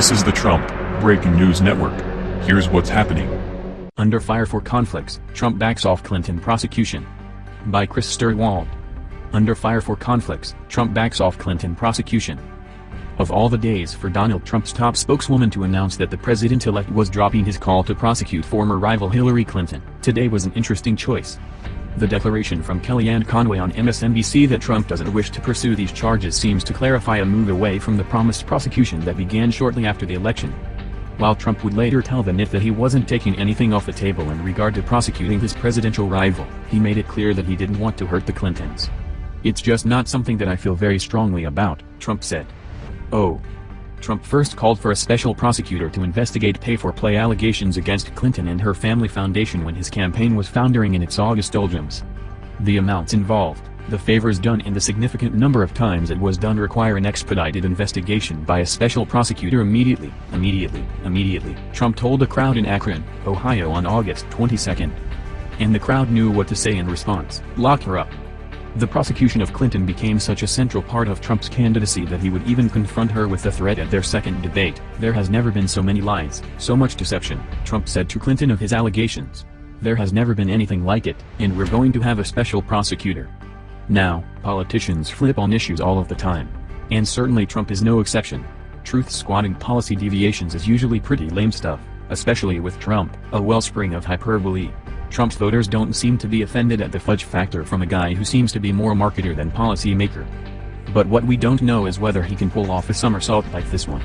This is the Trump Breaking News Network. Here's what's happening. Under fire for conflicts, Trump backs off Clinton prosecution. By Chris Stirewalt. Under fire for conflicts, Trump backs off Clinton prosecution. Of all the days for Donald Trump's top spokeswoman to announce that the president-elect was dropping his call to prosecute former rival Hillary Clinton, today was an interesting choice. The declaration from Kellyanne Conway on MSNBC that Trump doesn't wish to pursue these charges seems to clarify a move away from the promised prosecution that began shortly after the election. While Trump would later tell the NIT that he wasn't taking anything off the table in regard to prosecuting his presidential rival, he made it clear that he didn't want to hurt the Clintons. It's just not something that I feel very strongly about, Trump said. Oh. Trump first called for a special prosecutor to investigate pay-for-play allegations against Clinton and her family foundation when his campaign was foundering in its August doldrums. The amounts involved, the favors done and the significant number of times it was done require an expedited investigation by a special prosecutor immediately, immediately, immediately, Trump told a crowd in Akron, Ohio on August 22. And the crowd knew what to say in response, lock her up. The prosecution of Clinton became such a central part of Trump's candidacy that he would even confront her with the threat at their second debate. There has never been so many lies, so much deception, Trump said to Clinton of his allegations. There has never been anything like it, and we're going to have a special prosecutor. Now, politicians flip on issues all of the time. And certainly Trump is no exception. Truth-squatting policy deviations is usually pretty lame stuff, especially with Trump, a wellspring of hyperbole. Trump's voters don't seem to be offended at the fudge factor from a guy who seems to be more marketer than policymaker. But what we don't know is whether he can pull off a somersault like this one.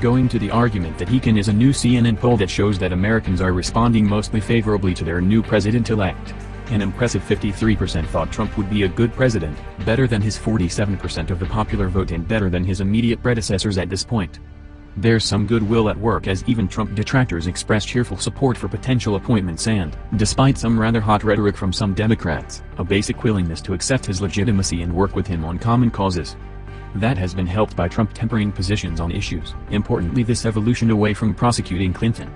Going to the argument that he can is a new CNN poll that shows that Americans are responding mostly favorably to their new president-elect. An impressive 53% thought Trump would be a good president, better than his 47% of the popular vote and better than his immediate predecessors at this point. There's some goodwill at work as even Trump detractors express cheerful support for potential appointments and, despite some rather hot rhetoric from some Democrats, a basic willingness to accept his legitimacy and work with him on common causes. That has been helped by Trump tempering positions on issues, importantly this evolution away from prosecuting Clinton.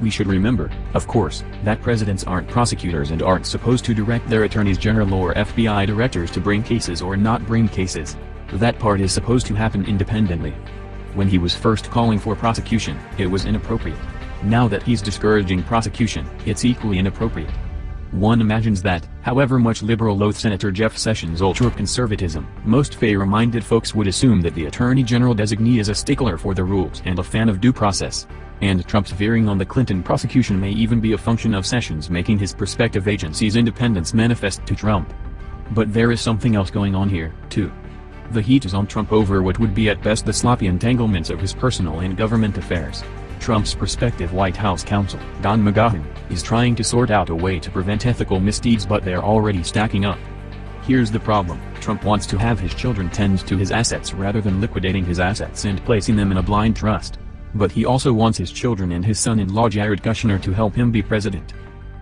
We should remember, of course, that presidents aren't prosecutors and aren't supposed to direct their attorneys general or FBI directors to bring cases or not bring cases. That part is supposed to happen independently. When he was first calling for prosecution, it was inappropriate. Now that he's discouraging prosecution, it's equally inappropriate. One imagines that, however much liberal loathe Senator Jeff Sessions' ultra-conservatism, most fair-minded folks would assume that the Attorney General designee is a stickler for the rules and a fan of due process. And Trump's veering on the Clinton prosecution may even be a function of Sessions making his prospective agency's independence manifest to Trump. But there is something else going on here, too. The heat is on Trump over what would be at best the sloppy entanglements of his personal and government affairs. Trump's prospective White House counsel, Don McGahn, is trying to sort out a way to prevent ethical misdeeds but they're already stacking up. Here's the problem, Trump wants to have his children tend to his assets rather than liquidating his assets and placing them in a blind trust. But he also wants his children and his son-in-law Jared Kushner to help him be president.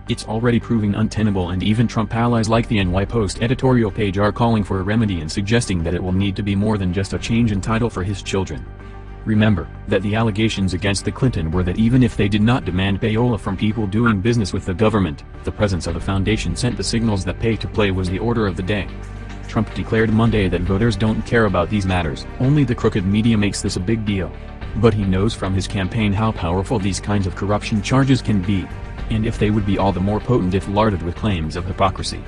It's already proving untenable and even Trump allies like the NY Post editorial page are calling for a remedy and suggesting that it will need to be more than just a change in title for his children. Remember, that the allegations against the Clinton were that even if they did not demand payola from people doing business with the government, the presence of a foundation sent the signals that pay to play was the order of the day. Trump declared Monday that voters don't care about these matters, only the crooked media makes this a big deal. But he knows from his campaign how powerful these kinds of corruption charges can be and if they would be all the more potent if larded with claims of hypocrisy.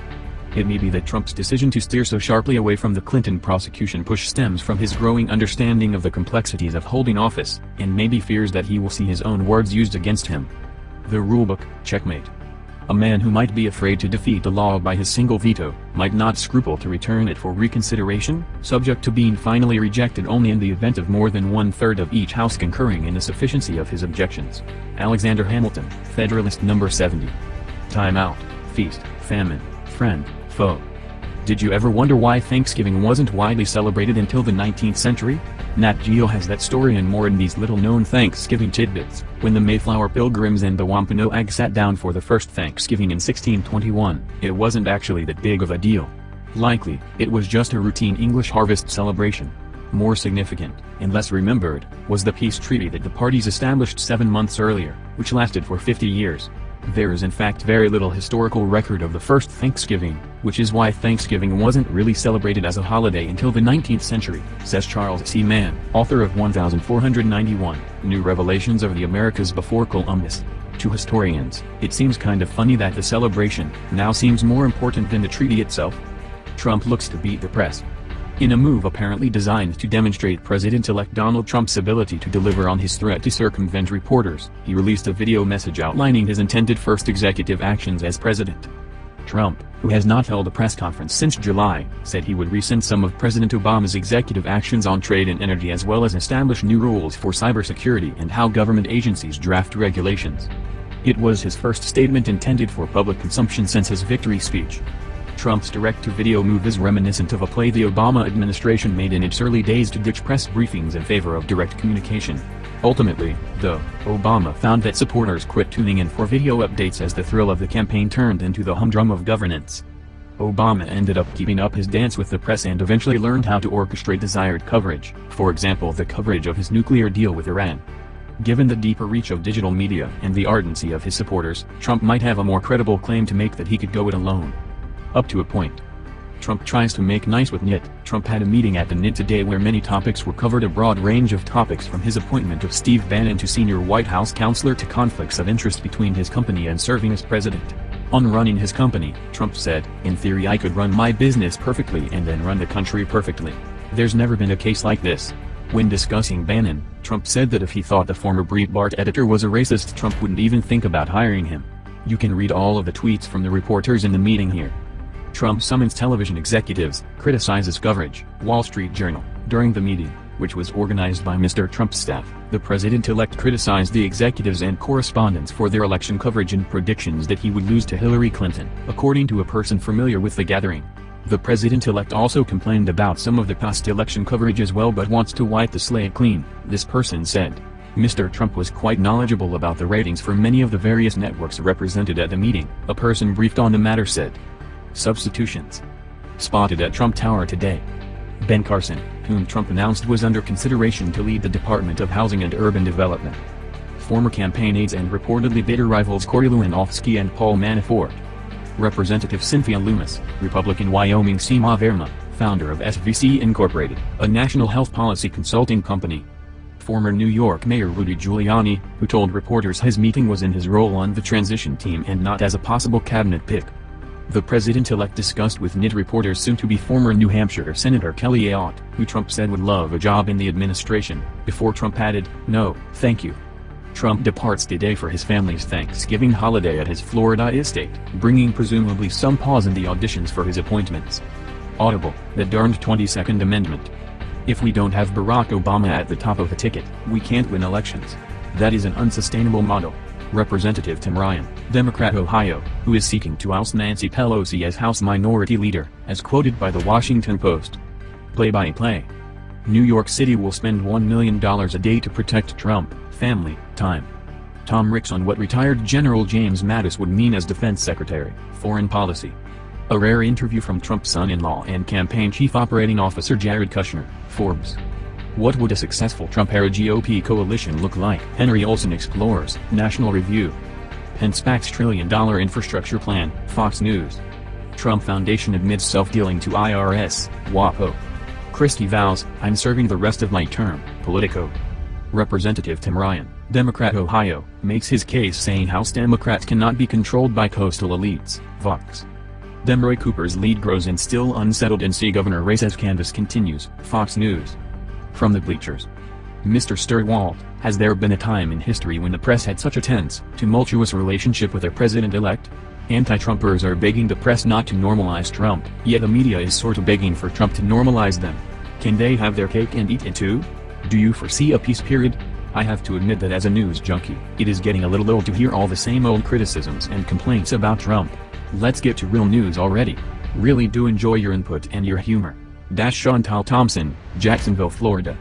It may be that Trump's decision to steer so sharply away from the Clinton prosecution push stems from his growing understanding of the complexities of holding office, and maybe fears that he will see his own words used against him. The rulebook, checkmate. A man who might be afraid to defeat the law by his single veto, might not scruple to return it for reconsideration, subject to being finally rejected only in the event of more than one-third of each house concurring in the sufficiency of his objections. Alexander Hamilton, Federalist Number 70. Time out, feast, famine, friend, foe. Did you ever wonder why Thanksgiving wasn't widely celebrated until the 19th century? Nat Geo has that story and more in these little-known Thanksgiving tidbits. When the Mayflower Pilgrims and the Wampanoag sat down for the first Thanksgiving in 1621, it wasn't actually that big of a deal. Likely, it was just a routine English harvest celebration. More significant, and less remembered, was the peace treaty that the parties established seven months earlier, which lasted for 50 years. There is in fact very little historical record of the first Thanksgiving, which is why Thanksgiving wasn't really celebrated as a holiday until the 19th century, says Charles C. Mann, author of 1491, New Revelations of the Americas Before Columbus. To historians, it seems kind of funny that the celebration now seems more important than the treaty itself. Trump looks to beat the press, in a move apparently designed to demonstrate President-elect Donald Trump's ability to deliver on his threat to circumvent reporters, he released a video message outlining his intended first executive actions as president. Trump, who has not held a press conference since July, said he would rescind some of President Obama's executive actions on trade and energy as well as establish new rules for cybersecurity and how government agencies draft regulations. It was his first statement intended for public consumption since his victory speech. Trump's direct-to-video move is reminiscent of a play the Obama administration made in its early days to ditch press briefings in favor of direct communication. Ultimately, though, Obama found that supporters quit tuning in for video updates as the thrill of the campaign turned into the humdrum of governance. Obama ended up keeping up his dance with the press and eventually learned how to orchestrate desired coverage, for example the coverage of his nuclear deal with Iran. Given the deeper reach of digital media and the ardency of his supporters, Trump might have a more credible claim to make that he could go it alone. Up to a point. Trump tries to make nice with NIT. Trump had a meeting at the NIT today where many topics were covered a broad range of topics from his appointment of Steve Bannon to senior White House counselor to conflicts of interest between his company and serving as president. On running his company, Trump said, in theory I could run my business perfectly and then run the country perfectly. There's never been a case like this. When discussing Bannon, Trump said that if he thought the former Breitbart editor was a racist Trump wouldn't even think about hiring him. You can read all of the tweets from the reporters in the meeting here. Trump summons television executives, criticizes coverage, Wall Street Journal. During the meeting, which was organized by Mr. Trump's staff, the president-elect criticized the executives and correspondents for their election coverage and predictions that he would lose to Hillary Clinton, according to a person familiar with the gathering. The president-elect also complained about some of the past election coverage as well but wants to wipe the slate clean, this person said. Mr. Trump was quite knowledgeable about the ratings for many of the various networks represented at the meeting, a person briefed on the matter said. Substitutions. Spotted at Trump Tower today. Ben Carson, whom Trump announced was under consideration to lead the Department of Housing and Urban Development. Former campaign aides and reportedly bitter rivals Corey Lewandowski and Paul Manafort. Representative Cynthia Lummis, Republican Wyoming Seema Verma, founder of SVC Incorporated, a national health policy consulting company. Former New York Mayor Rudy Giuliani, who told reporters his meeting was in his role on the transition team and not as a possible cabinet pick. The president-elect discussed with NIT reporters soon-to-be former New Hampshire Senator Kelly Ayotte, who Trump said would love a job in the administration, before Trump added, no, thank you. Trump departs today for his family's Thanksgiving holiday at his Florida estate, bringing presumably some pause in the auditions for his appointments. Audible, the darned 22nd Amendment. If we don't have Barack Obama at the top of the ticket, we can't win elections. That is an unsustainable model. Representative Tim Ryan, Democrat Ohio, who is seeking to oust Nancy Pelosi as House Minority Leader, as quoted by the Washington Post. Play-by-play. -play. New York City will spend $1 million a day to protect Trump, family, time. Tom Ricks on what retired General James Mattis would mean as defense secretary, foreign policy. A rare interview from Trump's son-in-law and campaign chief operating officer Jared Kushner, Forbes. What would a successful Trump-era GOP coalition look like? Henry Olsen explores, National Review. Pence backs trillion-dollar infrastructure plan, Fox News. Trump Foundation admits self-dealing to IRS, WAPO. Christie vows, I'm serving the rest of my term, Politico. Representative Tim Ryan, Democrat Ohio, makes his case saying House Democrats cannot be controlled by coastal elites, Vox. Dem Roy Cooper's lead grows in still unsettled NC governor race as canvass continues, Fox News. From the bleachers. Mr. Stirewalt, has there been a time in history when the press had such a tense, tumultuous relationship with their president-elect? Anti-Trumpers are begging the press not to normalize Trump, yet the media is sort of begging for Trump to normalize them. Can they have their cake and eat it too? Do you foresee a peace period? I have to admit that as a news junkie, it is getting a little old to hear all the same old criticisms and complaints about Trump. Let's get to real news already. Really do enjoy your input and your humor. Dash Chantal Thompson, Jacksonville, Florida.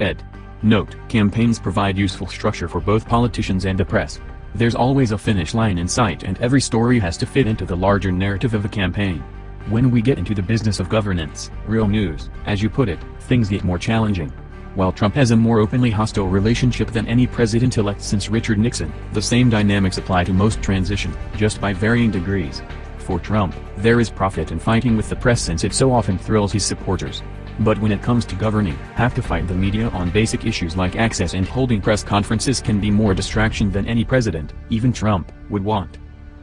Ed. Note, campaigns provide useful structure for both politicians and the press. There's always a finish line in sight and every story has to fit into the larger narrative of a campaign. When we get into the business of governance, real news, as you put it, things get more challenging. While Trump has a more openly hostile relationship than any president-elect since Richard Nixon, the same dynamics apply to most transition, just by varying degrees. For Trump, there is profit in fighting with the press since it so often thrills his supporters. But when it comes to governing, have to fight the media on basic issues like access and holding press conferences can be more distraction than any president, even Trump, would want.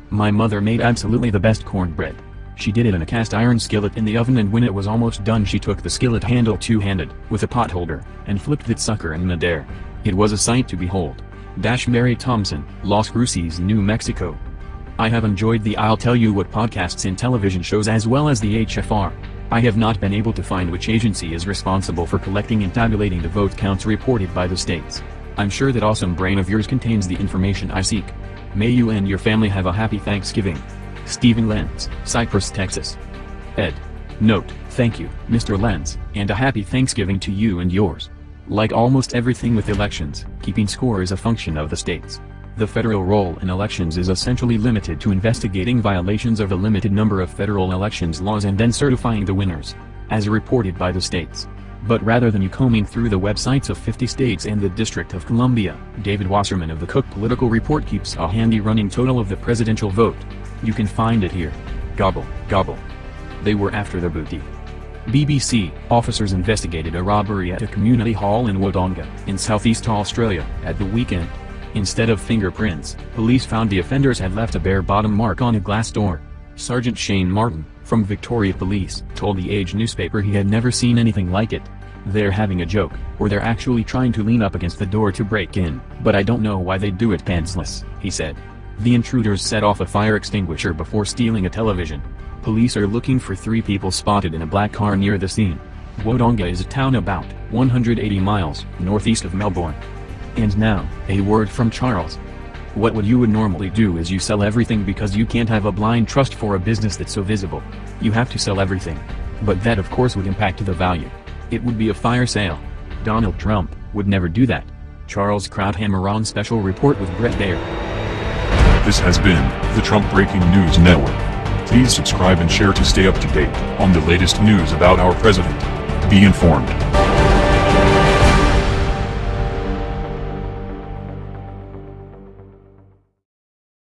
My mother made absolutely the best cornbread. She did it in a cast iron skillet in the oven and when it was almost done she took the skillet handle two-handed, with a pot holder, and flipped that sucker in midair. It was a sight to behold. Dash Mary Thompson, Las Cruces, New Mexico. I have enjoyed the I'll Tell You What podcasts and television shows as well as the HFR. I have not been able to find which agency is responsible for collecting and tabulating the vote counts reported by the states. I'm sure that awesome brain of yours contains the information I seek. May you and your family have a happy Thanksgiving. Stephen Lenz, Cypress, Texas. Ed. Note, thank you, Mr. Lenz, and a happy Thanksgiving to you and yours. Like almost everything with elections, keeping score is a function of the states. The federal role in elections is essentially limited to investigating violations of a limited number of federal elections laws and then certifying the winners. As reported by the states. But rather than you combing through the websites of 50 states and the District of Columbia, David Wasserman of the Cook Political Report keeps a handy running total of the presidential vote. You can find it here. Gobble, gobble. They were after the booty. BBC, officers investigated a robbery at a community hall in Wodonga, in southeast Australia, at the weekend. Instead of fingerprints, police found the offenders had left a bare bottom mark on a glass door. Sergeant Shane Martin, from Victoria Police, told the Age newspaper he had never seen anything like it. They're having a joke, or they're actually trying to lean up against the door to break in, but I don't know why they do it pantsless, he said. The intruders set off a fire extinguisher before stealing a television. Police are looking for three people spotted in a black car near the scene. Wodonga is a town about 180 miles northeast of Melbourne. And now, a word from Charles. What would you would normally do is you sell everything because you can't have a blind trust for a business that's so visible. You have to sell everything. But that of course would impact the value. It would be a fire sale. Donald Trump would never do that. Charles Krauthammer on Special Report with Bret Baier. This has been the Trump Breaking News Network. Please subscribe and share to stay up to date on the latest news about our president. Be informed.